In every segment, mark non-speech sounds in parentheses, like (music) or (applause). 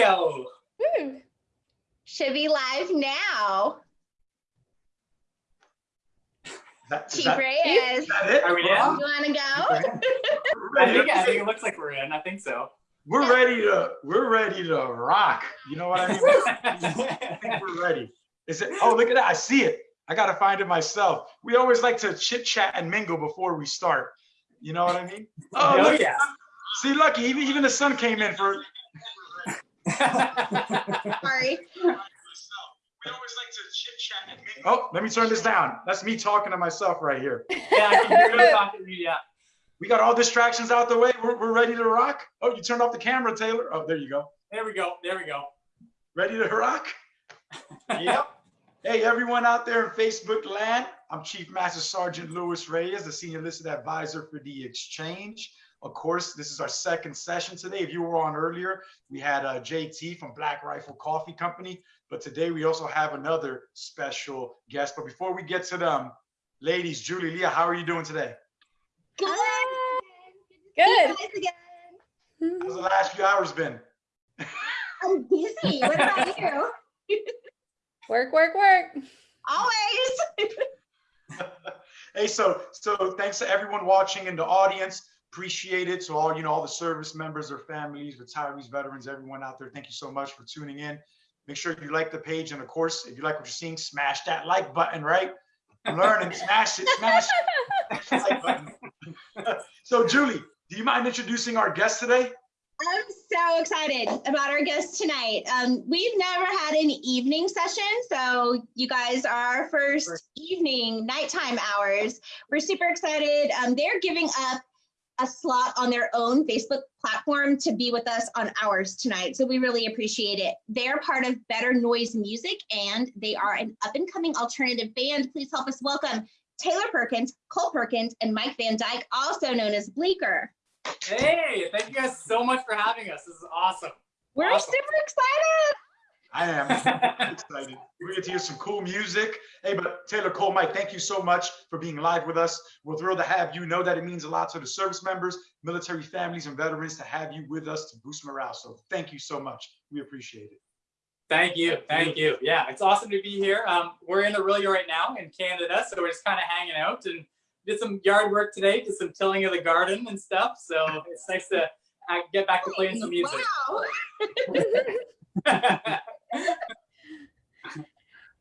go. Woo. Should be live now. That, is Chief that, Reyes, is that it? Are we in? on? you want to go? (laughs) I We're ready, think, I think it looks like we're in. I think so. we're ready to we're ready to rock. You know what I mean? (laughs) I think we're ready. Is it? Oh, look at that! I see it. I gotta find it myself. We always like to chit chat and mingle before we start. You know what I mean? Oh, Oh, look, yeah. see, lucky. Even even the sun came in for. Mingle. (laughs) Oh, let me turn this down. That's me talking to myself right here. yeah, I can hear you talking to you. Yeah. We got all distractions out the way. We're, we're ready to rock. Oh, you turned off the camera, Taylor. Oh, there you go. There we go. There we go. Ready to rock? (laughs) Yep. Hey, everyone out there in Facebook land. I'm Chief Master Sergeant Louis Reyes, the Senior Enlisted Advisor for the Exchange. Of course, this is our second session today. If you were on earlier, we had uh, JT from Black Rifle Coffee Company, but today we also have another special guest. But before we get to them, ladies, Julie, Leah, how are you doing today? Good. Good. Guys again. How's the last few hours been? I'm busy. What about you? (laughs) Work, work, work. Always. (laughs) (laughs) hey, so so thanks to everyone watching in the audience. Appreciate it. To all you know, all the service members, their families, retirees, veterans, everyone out there. Thank you so much for tuning in. Make sure you like the page, and of course, if you like what you're seeing, smash that like button. Right? I'm learning. Smash it. Smash it. Like button. (laughs) so, Julie, do you mind introducing our guest today? I'm so excited about our guest tonight. Um, we've never had an evening session, so you guys are our first evening, nighttime hours. We're super excited. Um, they're giving up a slot on their own Facebook platform to be with us on ours tonight, so we really appreciate it. They're part of Better Noise Music, and they are an up-and-coming alternative band. Please help us welcome Taylor Perkins, Cole Perkins, and Mike Van Dyke, also known as Bleeker. Hey, thank you guys so much for having us. This is awesome. We're Awesome. super excited. I am (laughs) excited. We're get to hear some cool music. Hey, but Taylor Cole, Mike, thank you so much for being live with us. We're thrilled to have you. Know that it means a lot to the service members, military families, and veterans to have you with us to boost morale. So thank you so much. We appreciate it. Thank you. Thank you. Yeah, it's awesome to be here. Um, we're in Orillia right now in Canada, so we're just kind of hanging out and did some yard work today, did some tilling of the garden and stuff. So it's nice to uh, get back to playing some music. Wow. (laughs) (laughs)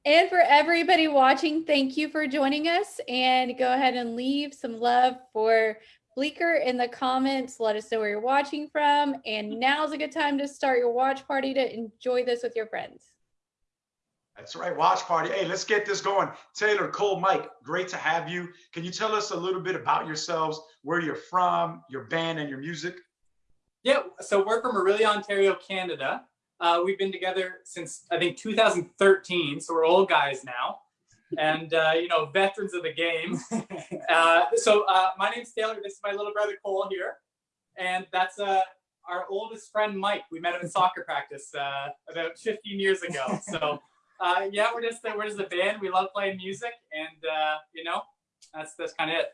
And for everybody watching, thank you for joining us. And go ahead and leave some love for Bleeker in the comments. Let us know where you're watching from. And now's a good time to start your watch party to enjoy this with your friends. That's right. Watch party. Hey, let's get this going. Taylor Cole, Mike, great to have you. Can you tell us a little bit about yourselves, where you're from, your band, and your music? Yeah, so we're from Orillia, Ontario, Canada. Uh, we've been together since I think 2013, so we're old guys now, and uh, you know, veterans of the game. (laughs) Uh, so uh, my name's Taylor. This is my little brother Cole here, and that's uh, our oldest friend Mike. We met him in soccer practice uh, about 15 years ago. So (laughs) uh, yeah, we're just we're just a band. We love playing music, and uh, you know, that's that's kind of it.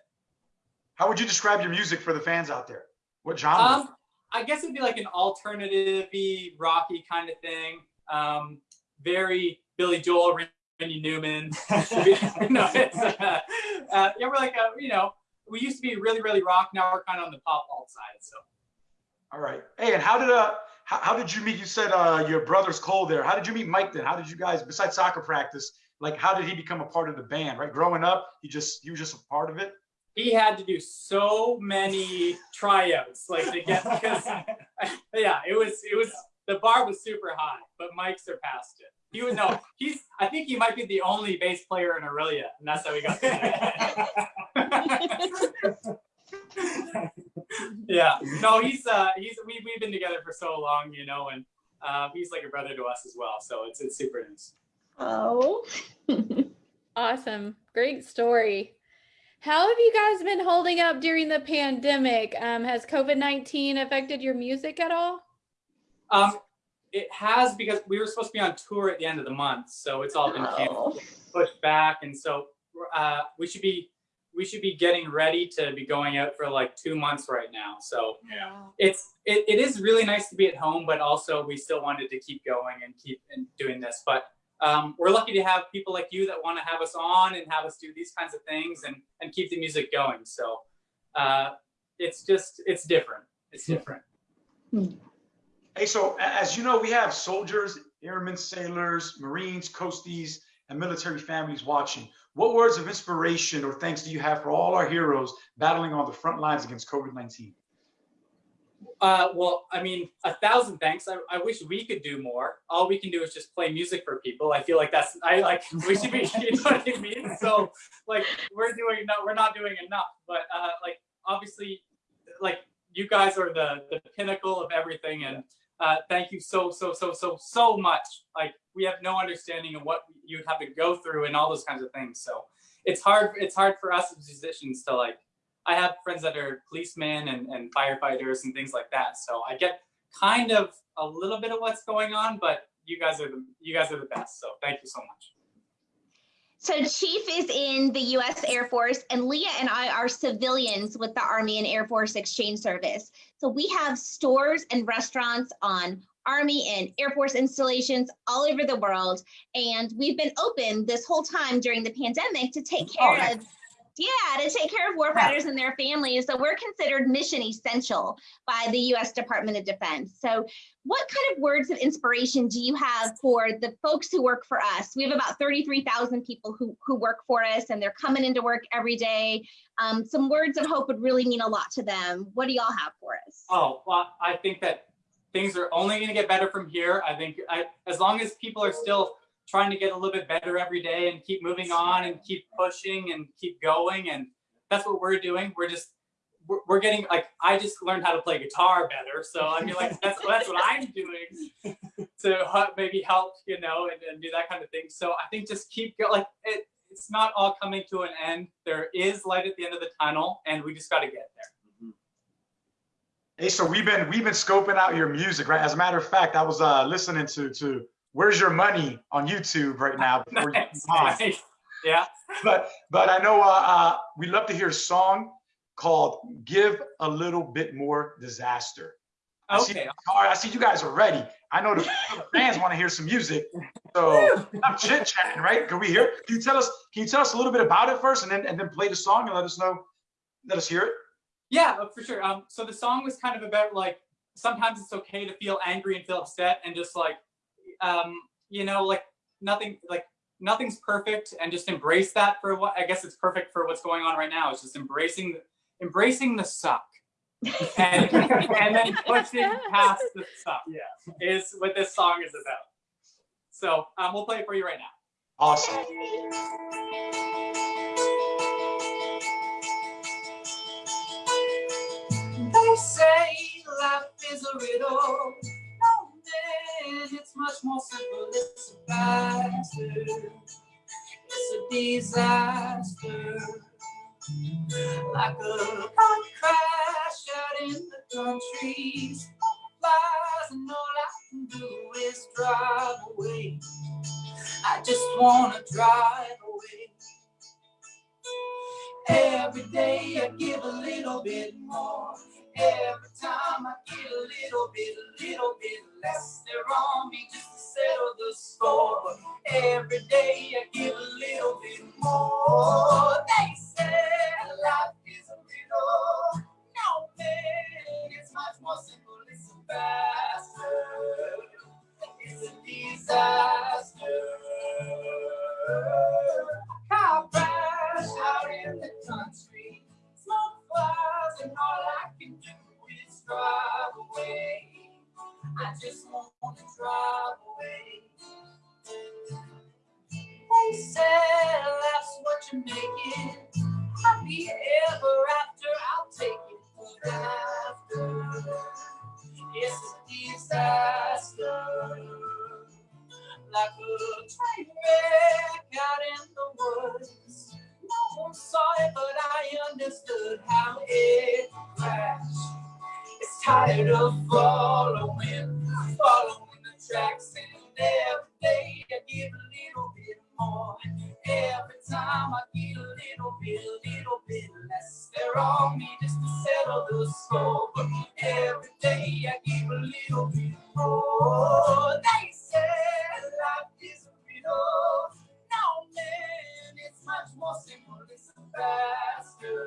How would you describe your music for the fans out there? What genre? Um, I guess it'd be like an alternative rocky kind of thing. Um, very Billy Joel, Randy Newman. (laughs) (laughs) no, it's, uh, uh, yeah, we're like, a, you know, we used to be really, really rock. Now we're kind of on the pop alt side. So All right. Hey, and how did uh how, how did you meet? You said uh your brother's Cole there. How did you meet Mike then? How did you guys, besides soccer practice, like how did he become a part of the band? Right, growing up, he just he was just a part of it. He had to do so many tryouts, like to get because (laughs) yeah, it was it was the bar was super high, but Mike surpassed it. He was no, he's I think he might be the only bass player in Orillia, and that's how he got. (laughs) yeah, no, he's uh he's we we've been together for so long, you know, and uh, he's like a brother to us as well. So it's it's super nice. Oh. (laughs) Awesome. Great story. How have you guys been holding up during the pandemic? Um, has COVID 19 affected your music at all? Um, it has because we were supposed to be on tour at the end of the month, so it's all been canceled, Oh. pushed back, and so uh, we should be we should be getting ready to be going out for like two months right now. So Wow. it's it, it is really nice to be at home, but also we still wanted to keep going and keep and doing this. But um, we're lucky to have people like you that want to have us on and have us do these kinds of things and and keep the music going. So uh, it's just it's different. It's different. Hey, so as you know, we have soldiers, airmen, sailors, Marines, coasties, and military families watching. What words of inspiration or thanks do you have for all our heroes battling on the front lines against COVID-19? Uh, well, I mean, a thousand thanks. I, I wish we could do more. All we can do is just play music for people. I feel like that's I like (laughs) we should be. (laughs) You know what I mean? So like we're doing no, we're not doing enough. But uh, like obviously, like you guys are the the pinnacle of everything, and uh, thank you so so so so so much. Like we have no understanding of what you'd have to go through and all those kinds of things. So it's hard. It's hard for us as musicians to like I have friends that are policemen and, and firefighters and things like that. So I get kind of a little bit of what's going on, but you guys are the you guys are the best. So thank you so much. So Chief is in the U.S. Air Force, and Leah and I are civilians with the Army and Air Force Exchange Service. So we have stores and restaurants on Army and Air Force installations all over the world, and we've been open this whole time during the pandemic to take Oh, care nice. of. Yeah, to take care of warfighters and their families. So we're considered mission essential by the U.S. Department of Defense. So what kind of words of inspiration do you have for the folks who work for us? We have about 33,000 people who, who work for us and they're coming into work every day. Um, some words of hope would really mean a lot to them. What do y'all have for us? Oh, well, I think that things are only going to get better from here. I think I, as long as people are still trying to get a little bit better every day and keep moving on and keep pushing and keep going, and that's what we're doing. We're just we're, we're getting like I just learned how to play guitar better, so I mean like that's that's what I'm doing (laughs) to maybe help you know and, and do that kind of thing. So I think just keep go like it. It's not all coming to an end. There is light at the end of the tunnel, and we just got to get there. Hey, so we've been we've been scoping out your music, right? As a matter of fact, I was uh, listening to to Where's Your Money on YouTube right now. (laughs) Before you Nice, on. nice. Yeah. but but I know uh, uh, we love to hear a song called "Give a Little Bit More Disaster." I see, Okay. all right, I see you guys are ready. I know the the (laughs) fans want to hear some music, so I'm chit chatting, right? Can we hear? Can you tell us? Can you tell us a little bit about it first, and then and then play the song and let us know, let us hear it. Yeah, uh, for sure. Um, so the song was kind of about like sometimes it's okay to feel angry and feel upset and just like, um, you know, like nothing, like nothing's perfect and just embrace that for what I guess it's perfect for what's going on right now. It's just embracing, embracing the suck. and, (laughs) and then pushing past the suck Yeah. is what this song is about. So um, we'll play it for you right now. Awesome. They say life is a riddle. Man, it's much more simple. It's a disaster. It's a disaster. Like a car crash out in the country. Flies, and all I can do is drive away. I just wanna drive away. Every day I give a little bit more. Every time I get a little bit, a little bit less. They're on me just to settle the score. But every day I give a little bit more. They say life is a riddle. No, man, it's much more simple. It's a bastard. It's a disaster. Car crash out in the country. Smoke flies and all drive away. I just want to drive away. They said that's what you're making. Happy ever after, I'll take it. But after, it's a disaster. Like a train wreck out in the woods. No one saw it, but I understood how it crashed. Tired of following, following the tracks, and every day I give a little bit more. Every time I get a little bit, a little bit less. They're on me just to settle the score. But every day I give a little bit more. They say life is a riddle. No man, it's much more simple. It's faster.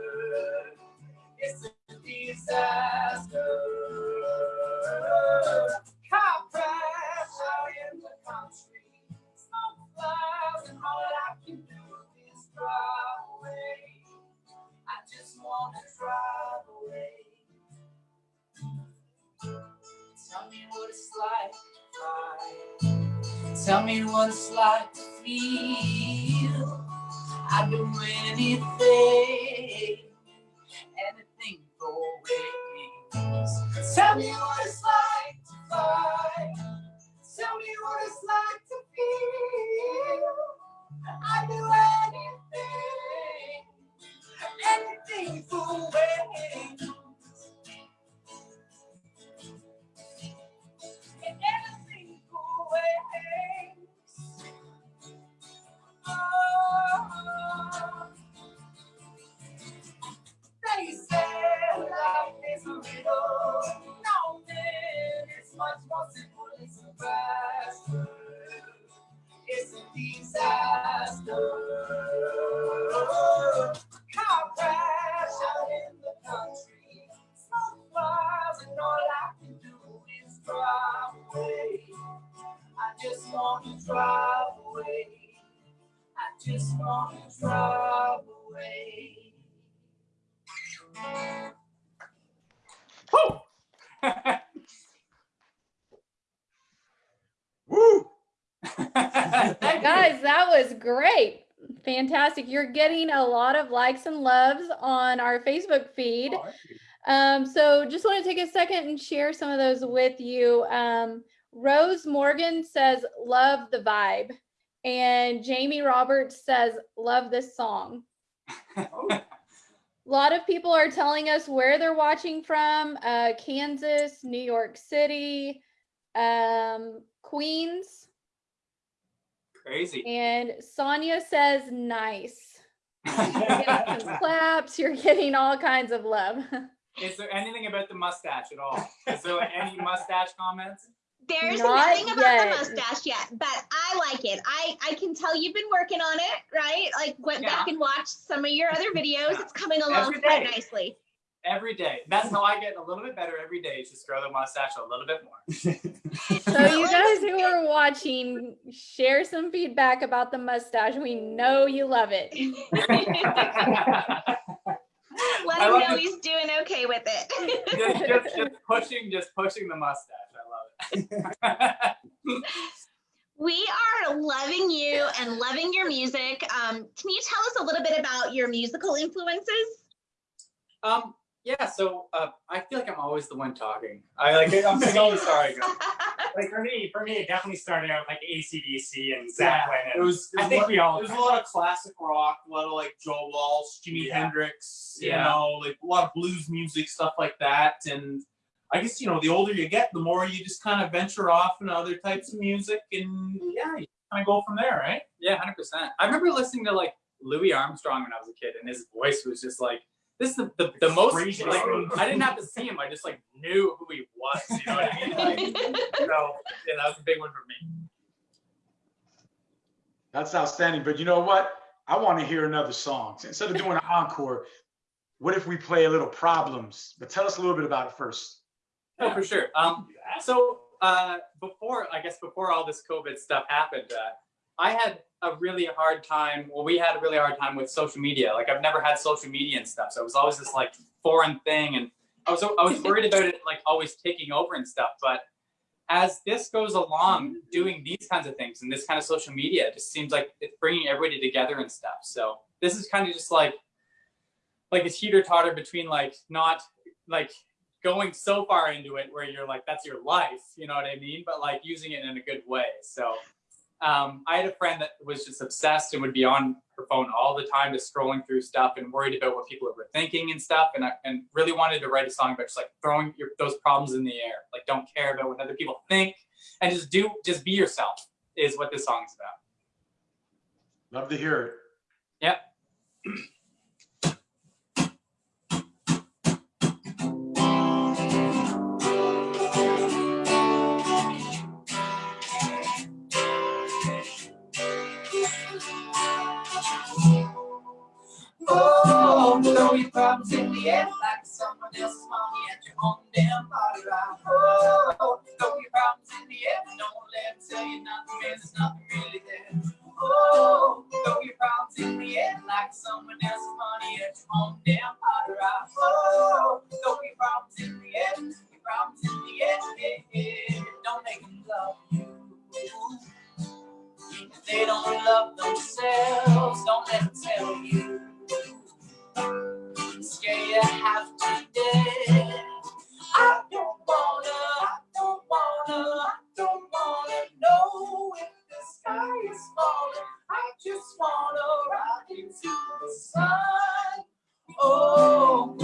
It's a disaster. Car out in the country. Smoke clouds and all I can do is drive away. I just wanna drive away. Tell me what it's like to. Tell me what it's like to feel. I'd do anything, just want to drive away. Woo! (laughs) Woo! (laughs) Guys, that was great. Fantastic. You're getting a lot of likes and loves on our Facebook feed. Oh. Um, so just want to take a second and share some of those with you. Um, Rose Morgan says, love the vibe. And Jamie Roberts says, love this song. A (laughs) lot of people are telling us where they're watching from uh, Kansas, New York City, um, Queens. Crazy. And Sonia says, nice. You're getting some (laughs) claps. You're getting all kinds of love. Is there anything about the mustache at all? Is there like any mustache comments? There's Not nothing about yet. the mustache yet, but I like it. I I can tell you've been working on it, right? Like went Yeah. back and watched some of your other videos. Yeah. It's coming along quite nicely. Every day. That's how I get a little bit better every day. is Just grow the mustache a little bit more. (laughs) So you guys who are watching, share some feedback about the mustache. We know you love it. (laughs) (laughs) Let I him know he's doing okay with it. just, just, just pushing, just pushing the mustache. I love it. we are loving you and loving your music. Um, can you tell us a little bit about your musical influences? um, yeah. So uh, I feel like I'm always the one talking. I like. I'm so sorry. guys. (laughs) like for me, for me, it definitely started out like ACDC and Yeah, Zach it was. it I think what- we all. There's a lot of classic rock, a lot of like Joe Walsh, Jimi Yeah. Hendrix, you Yeah. know, like a lot of blues music, stuff like that. And I guess, you know, the older you get, the more you just kind of venture off into other types of music and yeah, you kind of go from there, right? Yeah, hundred percent. I remember listening to like Louis Armstrong when I was a kid, and his voice was just like this is the the, the most. Like, I didn't have to see him; I just like knew who he was. You know what I mean? Like, (laughs) so yeah, that was a big one for me. That's outstanding. But you know what? I want to hear another song. Instead of doing an encore, what if we play a little problems? But tell us a little bit about it first. Oh, for sure. Um, so uh, before I guess before all this COVID stuff happened, uh, I had a really hard time. Well, we had a really hard time with social media. Like I've never had social media and stuff, so it was always this like foreign thing, and I was I was (laughs) worried about it like always taking over and stuff. But as this goes along, doing these kinds of things and this kind of social media, it just seems like it's bringing everybody together and stuff. So this is kind of just like like a teeter totter between like not like going so far into it where you're like that's your life you know what i mean? But like using it in a good way. So um, i had a friend that was just obsessed and would be on her phone all the time just scrolling through stuff and worried about what people were thinking and stuff. And, I, and really wanted to write a song about just like throwing your, those problems in the air. Like don't care about what other people think and just do just be yourself is what this song is about. Love to hear it. Yep. Problems in the air like someone else's money at your own damn party rock. Oh, throw your problems in the air, don't let them tell you nothing, man, there's nothing really there. Oh, throw your problems in the air like someone else's money at your own damn party. Oh, throw your problems in the air, your problems in the air, yeah, yeah. don't make them love you. If they don't love themselves, don't let them tell you. Scare you half to death. I don't wanna, I don't wanna, I don't wanna know if the sky is falling. I just wanna ride into the sun. Oh,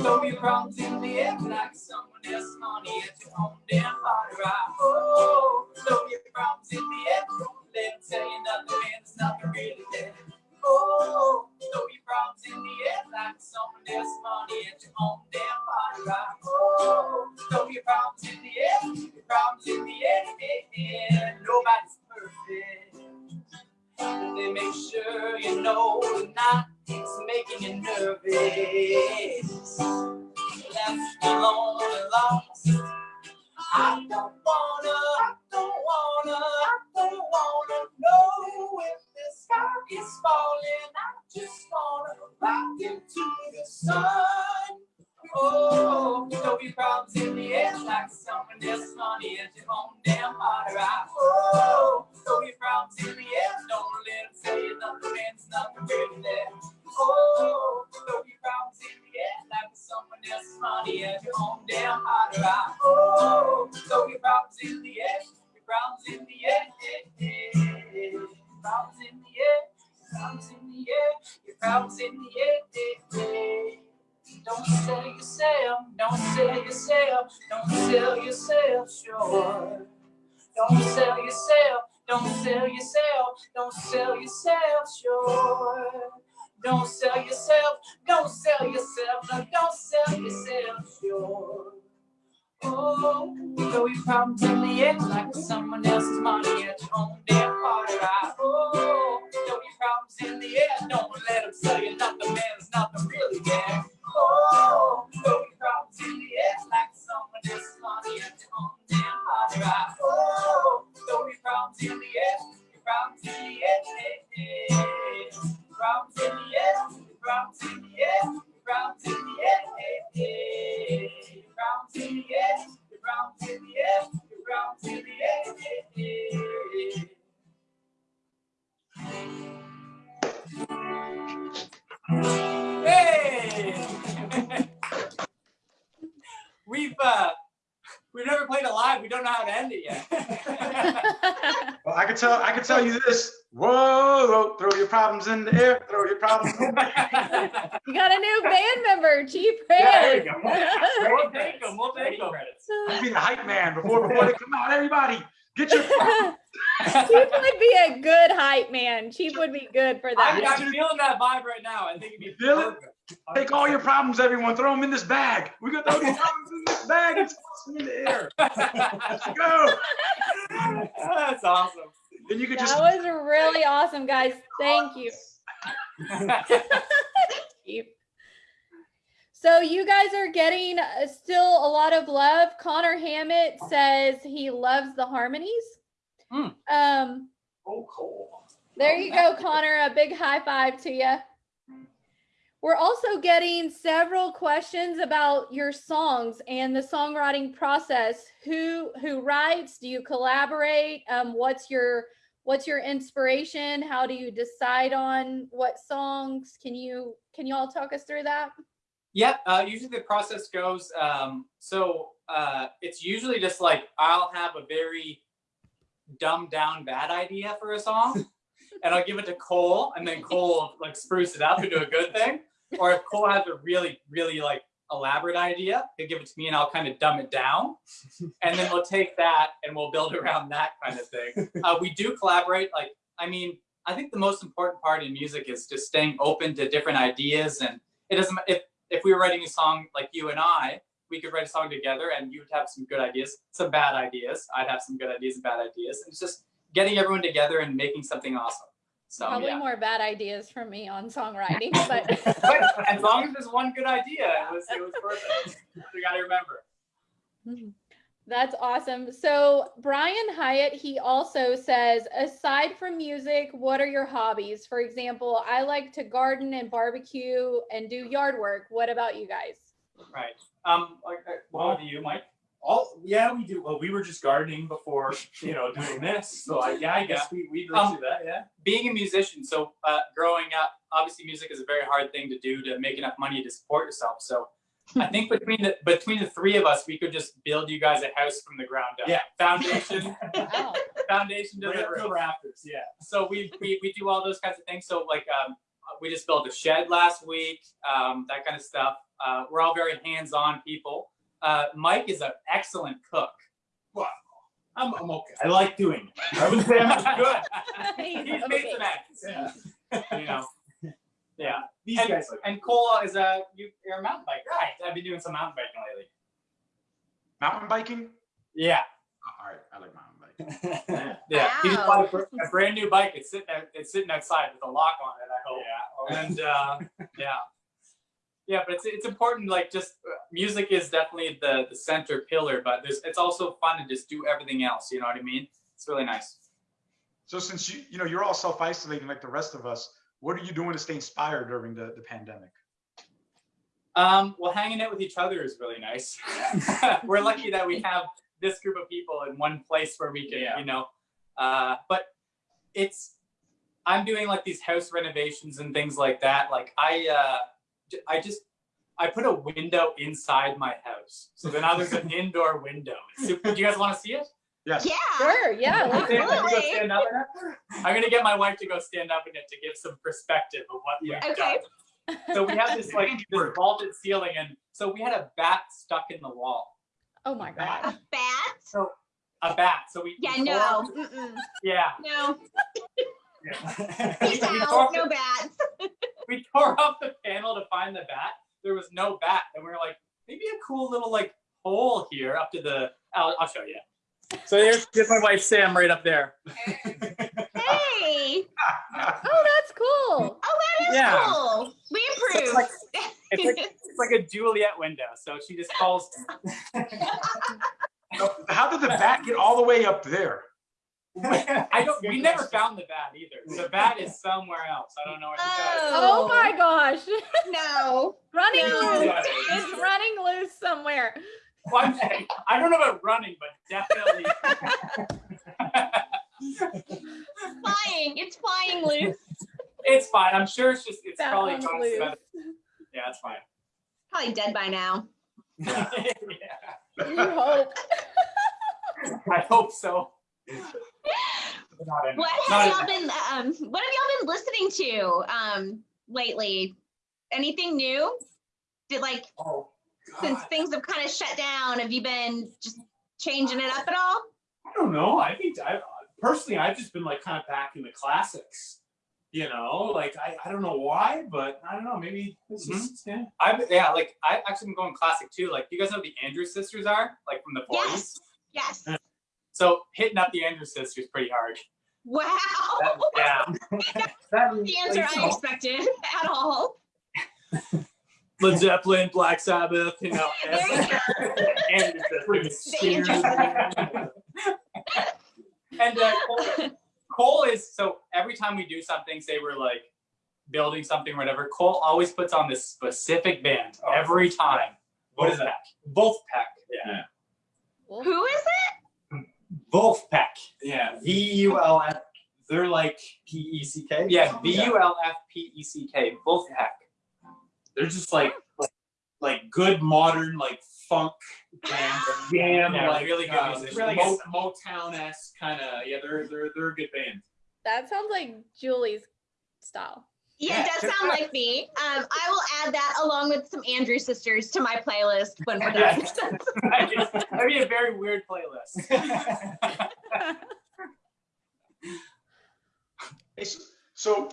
problems in the air like someone else's money at your own damn air, your problems in the air. Don't sell yourself, don't sell yourself, don't sell yourself short. Don't sell yourself, don't sell yourself, don't sell yourself short. Don't sell yourself, don't sell yourself, don't sell yourself short. Oh, throw your problems in the air like someone else's money at your own damn party rock. Oh, problems in the air, don't let them sell you nothing, man, there's nothing really there. Oh, throw your problems in the air like someone money at your own damn party rock. Oh, throw your problems in the air, your problems in the air, yeah, yeah. Your problems in the air, your problems in the air, your problems in the air, problems in the air, your in the air, your in the air, yeah, yeah. Hey! (laughs) we've uh, we've never played it live. We don't know how to end it yet. (laughs) Well, I could tell, I could tell you this. Whoa, whoa, throw your problems in the air, throw your problems in the air. (laughs) You got a new band member, Chief Yeah, there we Red. go. we'll take them. We'll take them. Credits. I'd be the hype man before, before they come out. Everybody, get your, (laughs) Chief would be a good hype man. Chief would be good for I'm, that. I'm feeling that vibe right now. I think it'd be Feel it? take all your problems, everyone, throw them in this bag. We gonna throw these problems in this bag and toss them in the air. Let's (laughs) go. That's awesome. Then you could just, That was really awesome, guys. Thank you, (laughs) Chief. So you guys are getting uh, still a lot of love. Connor Hammett says he loves the harmonies. Hmm. Um, oh, cool. There you go, (laughs) Connor. A big high five to you. We're also getting several questions about your songs and the songwriting process. Who who writes? Do you collaborate? Um, what's your what's your inspiration? How do you decide on what songs? Can you can you all talk us through that? Yep. Uh, usually the process goes. Um, so uh, it's usually just like I'll have a very dumbed down bad idea for a song, (laughs) and I'll give it to Cole, and then Cole will, like spruce it up and do a good thing. Or if Cole has a really, really like elaborate idea, he'll give it to me, and I'll kind of dumb it down, and then we'll take that and we'll build around that kind of thing. Uh, we do collaborate. Like, I mean, I think the most important part in music is just staying open to different ideas, and it doesn't. If if we were writing a song like you and I, we could write a song together and you'd have some good ideas, some bad ideas. I'd have some good ideas and bad ideas. And it's just getting everyone together and making something awesome. So Probably yeah. more bad ideas from me on songwriting, but (laughs) (laughs) but as long as there's one good idea, it was it was worth it. You got to remember. Mm-hmm. That's awesome. So Brian Hyatt, he also says, aside from music, what are your hobbies? For example, I like to garden and barbecue and do yard work. What about you guys? Right. Um. Like, uh, what do you, Mike? All yeah, we do. Well, we were just gardening before you know doing this. So I, yeah, I guess we we Um, do that. Yeah. being a musician, so uh, growing up, obviously music is a very hard thing to do to make enough money to support yourself. So I think between the between the three of us, we could just build you guys a house from the ground up. Yeah. Foundation, (laughs) Wow. foundation to Right the up to the roof. rafters. Yeah. So we, we we do all those kinds of things. So like um, we just built a shed last week, um, that kind of stuff. Uh, we're all very hands-on people. Uh, Mike is an excellent cook. I'm, I'm okay. I like doing it. I would say I'm good. (laughs) He's He's made some eggs. Yeah. (laughs) You know. Yeah. These and, guys like and Cole is a you, you're a mountain biker. Right. I've been doing some mountain biking lately. Mountain biking? Yeah. Oh, all right, I like mountain biking. (laughs) Yeah. He just Wow. bought a, a brand new bike. It's sitting out- it's sitting outside with a lock on it. I hope. Yeah. And uh, (laughs) yeah. Yeah, but it's it's important. Like just uh, music is definitely the the center pillar, but there's it's also fun to just do everything else. You know what I mean? It's really nice. So since you you know you're all self isolating like the rest of us, what are you doing to stay inspired during the, the pandemic? Um, well, hanging out with each other is really nice. (laughs) We're lucky that we have this group of people in one place where we can, Yeah. you know. Uh, but it's I'm doing like these house renovations and things like that. Like I, uh, j- I just I put a window inside my house, so then now there's an indoor window. It's super- do you guys want to see it? Yes. Yeah. Sure, yeah. let's Okay, do I'm gonna Absolutely. stand up in it. I'm gonna get my wife to go stand up in it to give some perspective of what we've Okay. done. So we have this like (laughs) this vaulted ceiling, and so we had a bat stuck in the wall. Oh my god. A bat? So a bat. So we Yeah, we no. Mm-mm. yeah. No. (laughs) we, Peace we out. tore, No bats. (laughs) we tore off the panel to find the bat. There was no bat, and we were like, maybe a cool little like hole here up to the. I'll, I'll show you. So there's, there's my wife Sam right up there. Hey. (laughs) Oh, that's cool. Oh, that is Yeah. cool. We So it's like it's like (laughs) it's like a Juliet window. So she just calls. (laughs) How did the bat get all the way up there? I don't. We never found the bat either. The bat is somewhere else. I don't know where she got it. Oh. oh my gosh. no. running No. loose. It's running loose somewhere. Well, I'm saying, I don't know about running, but definitely. (laughs) (laughs) Flying. It's flying loose. it's fine. I'm sure it's just it's That probably one's loose. Yeah, it's fine. Probably dead by now. Yeah. (laughs) You hope. I hope so. What have y'all been um what have y'all been listening to um lately? Anything new? Did like oh, since things have kind of shut down, have you been just changing it up at all? I don't know. I think I personally I've just been like kind of back in the classics. You know, like I, I don't know why, but I don't know. Maybe it's Mhm. just yeah. I've yeah, like I've actually been going classic too. Like you guys know the Andrews sisters are, like from the 40s. Yes. Yes. So hitting up the Andrews sisters pretty hard. Wow. That- (laughs) yeah. That- (laughs) the answer like, I expected (laughs) at all. Led Zeppelin, Black Sabbath, you know. (laughs) There you Andrews sisters. The And uh, Cole, Cole is so every time we do something, say we're like building something, or whatever. Cole always puts on this specific band Oh. every time. What is that? Vulfpeck. Yeah. Who is it? Both Vulfpeck. Yeah. V U L F. They're like P E C K. Yeah. V U L F P E C K. Both Vulfpeck. They're just like like, like good modern like funk band, (laughs) jam, Yeah, like really good uh, really Mo- Motown esque kind of. Yeah, they're they're they're a good band. That sounds like Julie's style. Yeah, it does sound like me. Um, I will add that along with some Andrew sisters to my playlist when we're done. (laughs) That'd be a very weird playlist. (laughs) So- So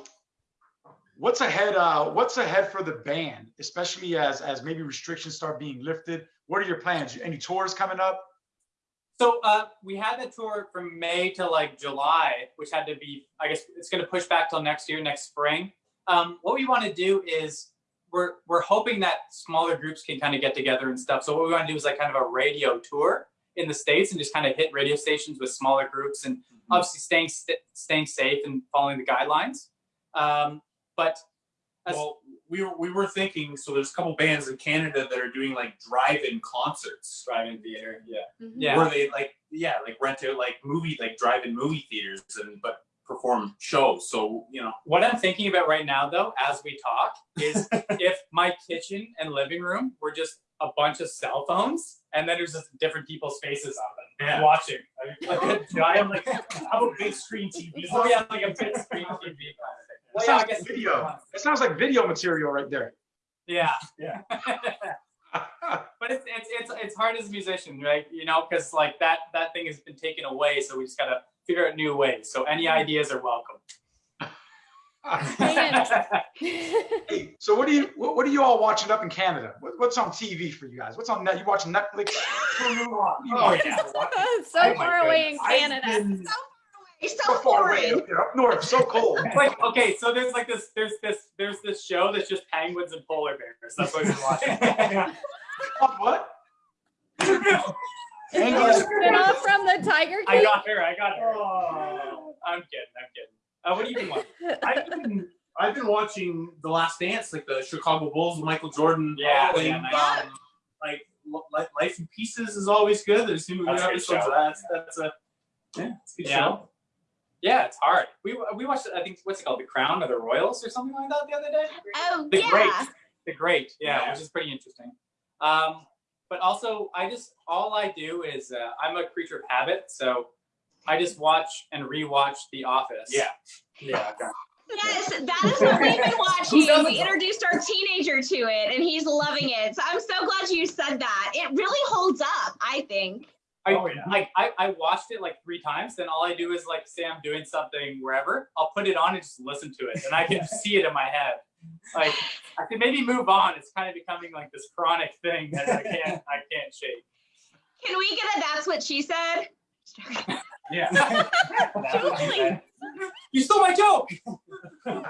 what's ahead, uh, what's ahead for the band, especially as, as maybe restrictions start being lifted? What are your plans? Any tours coming up? So uh, we had the tour from May to like July, which had to be, I guess it's going to push back till next year, next spring. Um, what we want to do is we're we're hoping that smaller groups can kind of get together and stuff. So what we want to do is like kind of a radio tour in the states and just kind of hit radio stations with smaller groups and obviously staying st- staying safe and following the guidelines. Um, but as- Well, we were we were thinking. So there's a couple bands in Canada that are doing like drive-in concerts, drive-in theater. Yeah. Mhm. Yeah. Where they like yeah like rent out like movie like drive-in movie theaters and but perform shows. So you know What I'm thinking about right now, though, as we talk, is (laughs) if my kitchen and living room were just a bunch of cell phones, and then there's just different people's faces on them Yeah. watching. I mean, like a giant, like (laughs) How about big screen TV? oh yeah, like a big (laughs) screen TV kind of thing. Well, That yeah, I sounds guess like video. It sounds like video material right there. Yeah, (laughs) Yeah. (laughs) but it's it's it's it's hard as a musician, right? You know, because like that that thing has been taken away, so we just gotta figure out new ways. So any mm-hmm. ideas are welcome. (laughs) Hey, so what do you what, what are you all watching up in Canada? What, what's on TV for you guys? What's on net? You watching Netflix? oh yeah so Oh far away in goodness. I've Canada. been- It's So so far away foreign. up up north, so cold. (laughs) It's like okay, so there's like this, there's this, there's this show that's just penguins and polar bears. That's what we're watching. (laughs) what? Spin (laughs) off from the Tiger King. I got her. I got her. I'm kidding. I'm kidding. Uh, what do you been watching? I've been I've been watching The Last Dance, like the Chicago Bulls with Michael Jordan. Yeah, playing, yeah, nice. um, like Life in Pieces is always good. There's new That's good episodes show. of that. That's a yeah, it's a good Yeah. show. Yeah, it's hard. We we watched. I think what's it called, The Crown or The Royals or something like that the other day. Oh The yeah. Great. The Great. Yeah, Yeah. which is pretty interesting. Um, but also, I just all I do is uh, I'm a creature of habit, so I just watch and rewatch The Office. Yeah. Yeah. okay. Yes, that is what we've been (laughs) watching. We introduced our teenager to it and he's loving it. So I'm so glad you said that. It really holds up, I think. I, Oh, yeah. like I, I watched it like three times. Then all I do is like say I'm doing something wherever. I'll put it on and just listen to it, and I can (laughs) see it in my head. Like I can maybe move on. It's kind of becoming like this chronic thing that I can't I can't shake. Can we get a that's what she said? (laughs) Yeah. (laughs) Totally. You stole my joke. So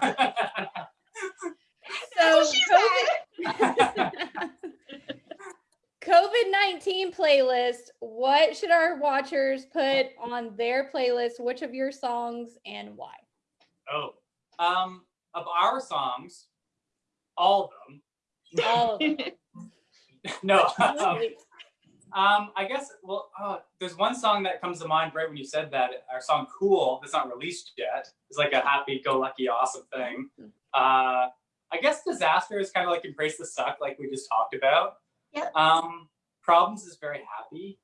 That's what she said. COVID nineteen playlist. What should our watchers put on their playlist? Which of your songs and why? oh, um, of our songs, all of them. All of them. (laughs) No. um, Um, I guess. Well, uh, there's one song that comes to mind right when you said that. Our song "Cool" that's not released yet. It's like a happy-go-lucky, awesome thing. Uh, I guess "Disaster" is kind of like "Embrace the Suck," like we just talked about. Yep. Um, "Problems" is very happy.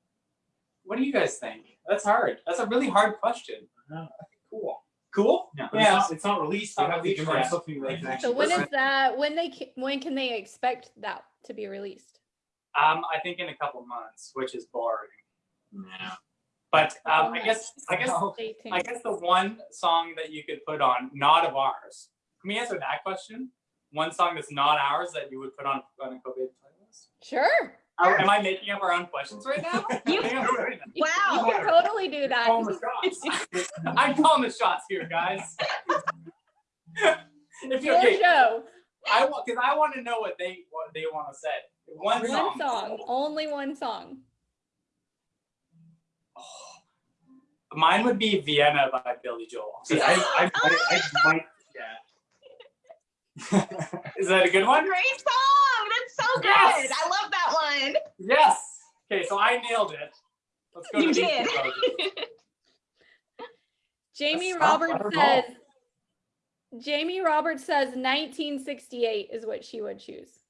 What do you guys think? That's hard. That's a really hard question. Cool. Cool. Yeah. Yeah. It's, not, it's not released. Not We have to released give them something they can So actually when listen is that? When they ca- when can they expect that to be released? Um, I think in a couple months, which is boring. Yeah. But um, I guess I guess I guess the one song that you could put on, not of ours. Can we answer that question? One song that's not ours that you would put on on a COVID playlist? Sure. Oh, am I making up our own questions right now? (laughs) You- I think I'm doing that. You can totally do that. Calling the shots. (laughs) I'm calling the shots here, guys. (laughs) if you Your okay, show. I want because I want to know what they what they want to say. One, One song. Only one song. (sighs) Mine would be Vienna by Billy Joel. See, I, I, I, I might. Is that a good one? Great song. That's so good. Yes. I love that one. Yes. Okay, so I nailed it. Let's go You to did. (laughs) Jamie That's Roberts says Jamie Roberts says 1968 is what she would choose.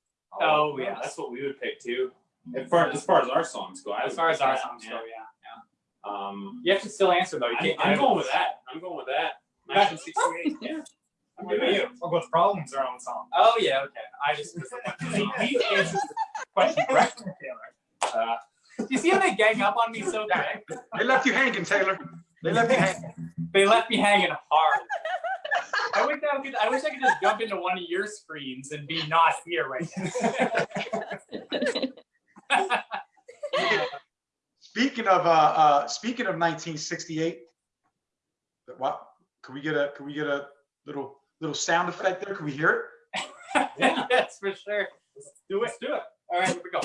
Oh, yeah, that's what we would pick too. As far as far as our songs go, As far as our songs yeah. go, yeah. Um, You have to still answer though. You I'm, can't. I'm going with that. I'm going with that. 1968. Yeah. I'm What with you. you? What problems are on song? Oh yeah, okay. I just. See, (laughs) (laughs) he answers the question correctly, Taylor. Uh, you see how they gang up on me so quick? They left you hanging, Taylor. They left you hanging. They left me hanging hard. I wish I could. I wish I could just jump into one of your screens and be not here right now. (laughs) Speaking of uh, uh, speaking of 1968, what? Can we get a can we get a little little sound effect there? Can we hear it? (laughs) yes, for sure. Let's do it. Let's do it. All right, here we go.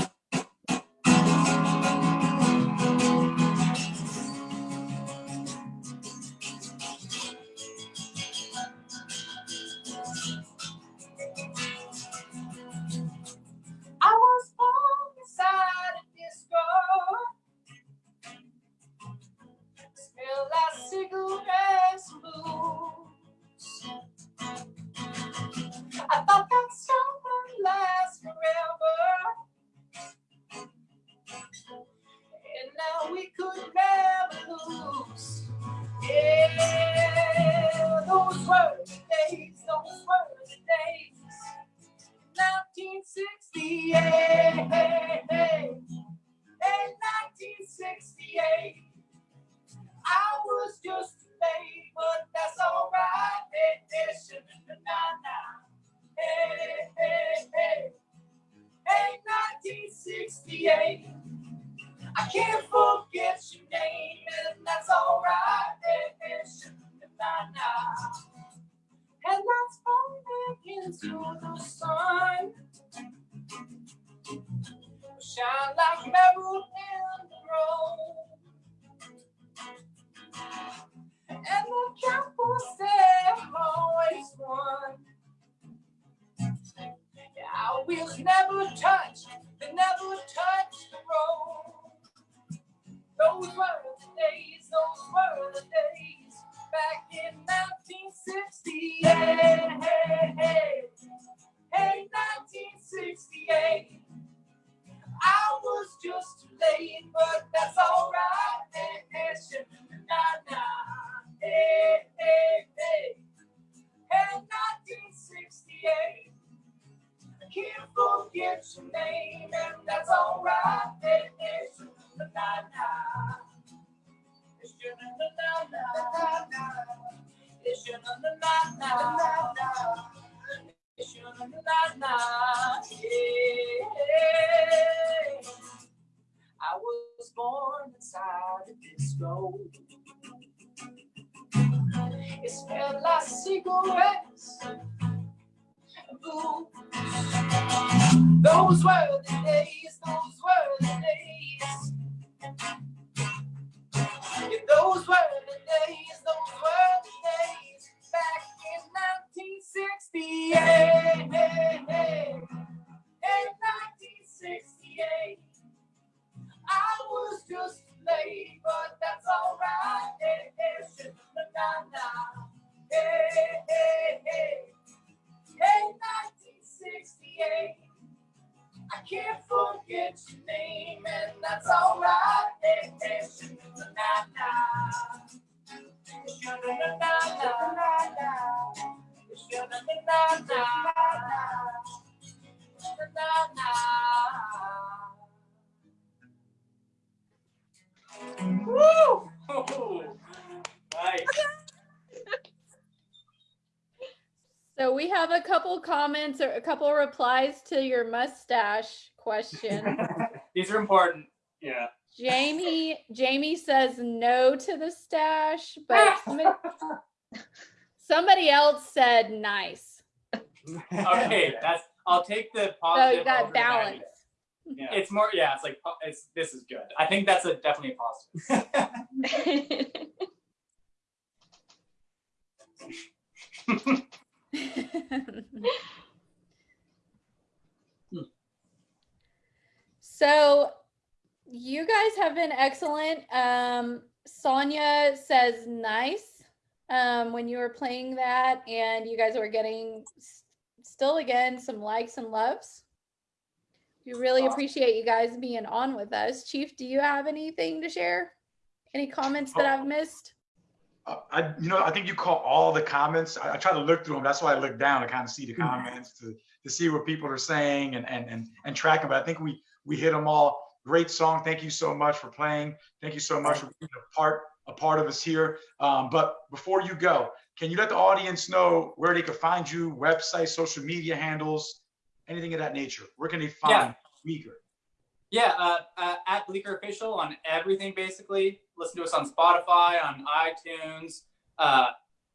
Just too late, but that's alright. Hey, hey, sha-na-na-na. Hey, hey, hey, hey, 1968. I can't forget your name, and that's alright. Hey, hey, sha-na-na-na. It's your na-na-na-na. It's your na-na-na-na. It's your na-na-na-na. Yeah. Disco. It smelled like cigarettes and booze. Those were the days, those were the days. Yeah, those were the days, those were the days back in 1968. Hey, hey, hey. In 1968, I was just late, but that's alright. Hey, hey, sha-na-na-na. Hey, hey, hey. Hey, 1968. I can't forget your name, and that's alright. Hey, hey, sha-na-na-na. Sha-na-na-na-na. Sha-na-na-na-na. Woo! Have a couple comments or a couple replies to your mustache question. (laughs) These are important. Yeah. Jamie (laughs) Jamie says no to the stash, but (laughs) somebody, somebody else said nice. Okay, that's. I'll take the So positive. you got balance. Yeah. It's more. Yeah, it's like it's. This is good. I think that's a definitely a positive. (laughs) so you guys have been excellent. Um, Sonia says nice um, when you were playing that, and you guys were getting still again some likes and loves. We really appreciate you guys being on with us. Chief, do you have anything to share? Any comments that I've missed? I, you know, I think you caught all the comments. I, I try to look through them. That's why I look down to kind of see the comments to, to see what people are saying and, and, and, and track them. But I think we, we hit them all. Great song. Thank you so much for playing. Thank you so much for being a part, a part of us here. Um, but before you go, can you let the audience know where they can find you, website, social media handles, anything of that nature? Where can they find Yeah. Uyghur? Yeah, uh, uh, at Bleeker Official on everything basically. Listen to us on Spotify, on iTunes, uh,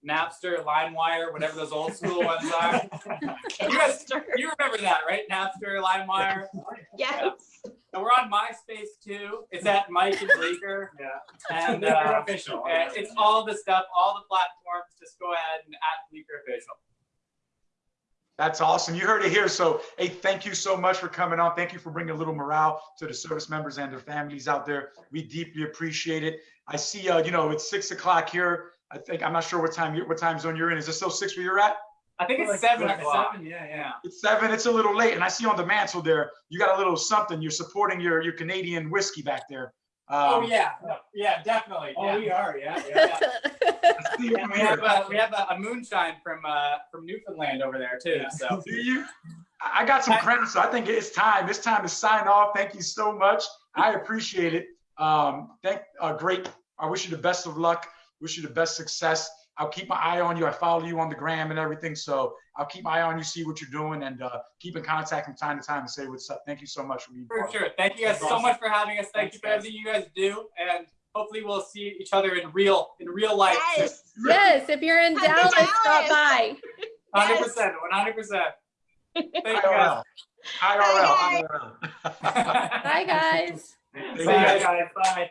Napster, LimeWire, whatever those old school ones are. (laughs) You guys, you remember that, right? Napster, LimeWire. Yes. And we're on MySpace too. It's at Mike and Bleeker. (laughs) Yeah. And uh, official. and it's all the stuff, all the platforms. Just go ahead and at Bleeker Official. That's awesome. You heard it here. So, hey, thank you so much for coming on. Thank you for bringing a little morale to the service members and their families out there. We deeply appreciate it. I see, uh, you know, it's six o'clock here. I think I'm not sure what time, you what time zone you're in. Is it still six where you're at? I think it's Like seven o'clock. seven, yeah, yeah. Yeah. It's seven. It's a little late, and I see on the mantle there you got a little something. You're supporting your your Canadian whiskey back there. Oh, Um, yeah, yeah, definitely. Oh, yeah. we are, yeah, (laughs) yeah. I (laughs) see it from We have, a, we have a, a moonshine from uh, from Newfoundland over there too. Yeah. So (laughs) Do you? I I got some credit, so I think it's time. It's time to sign off. Thank you so much. I appreciate it. Um, thank, uh, great. I wish you the best of luck. Wish you the best success. I'll keep my eye on you. I follow you on the gram and everything, so I'll keep my eye on you, see what you're doing, and uh, keep in contact from time to time and say what's up. Thank you so much for being for part sure. Thank you guys so much for having us. Thank you for everything you guys do, and hopefully we'll see each other in real in real life. Yes. yes, if you're in Come to Dallas, stop by. Hundred percent, one hundred percent. (laughs) Thank you guys. IRL. IRL. (laughs) Bye, guys. Thank See you you guys. guys. Bye.